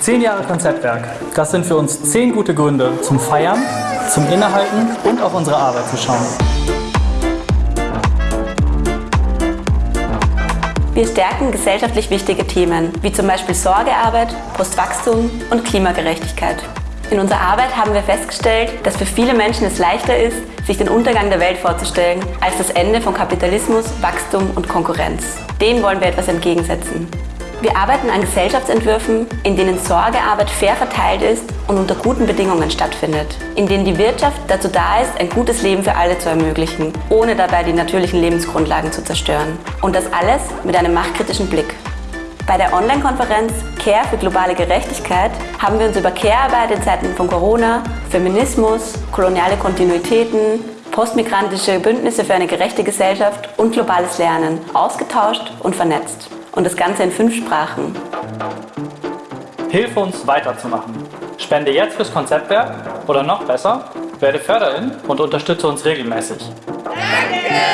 Zehn Jahre Konzeptwerk. Das sind für uns zehn gute Gründe zum Feiern, zum Innehalten und auf unsere Arbeit zu schauen. Wir stärken gesellschaftlich wichtige Themen, wie zum Beispiel Sorgearbeit, Postwachstum und Klimagerechtigkeit. In unserer Arbeit haben wir festgestellt, dass für viele Menschen es leichter ist, sich den Untergang der Welt vorzustellen, als das Ende von Kapitalismus, Wachstum und Konkurrenz. Dem wollen wir etwas entgegensetzen. Wir arbeiten an Gesellschaftsentwürfen, in denen Sorgearbeit fair verteilt ist und unter guten Bedingungen stattfindet, in denen die Wirtschaft dazu da ist, ein gutes Leben für alle zu ermöglichen, ohne dabei die natürlichen Lebensgrundlagen zu zerstören. Und das alles mit einem machtkritischen Blick. Bei der Online-Konferenz Care für globale Gerechtigkeit haben wir uns über Care-Arbeit in Zeiten von Corona, Feminismus, koloniale Kontinuitäten, postmigrantische Bündnisse für eine gerechte Gesellschaft und globales Lernen ausgetauscht und vernetzt und das Ganze in fünf Sprachen. Hilf uns weiterzumachen. Spende jetzt fürs Konzeptwerk oder noch besser, werde Förderin und unterstütze uns regelmäßig. Danke!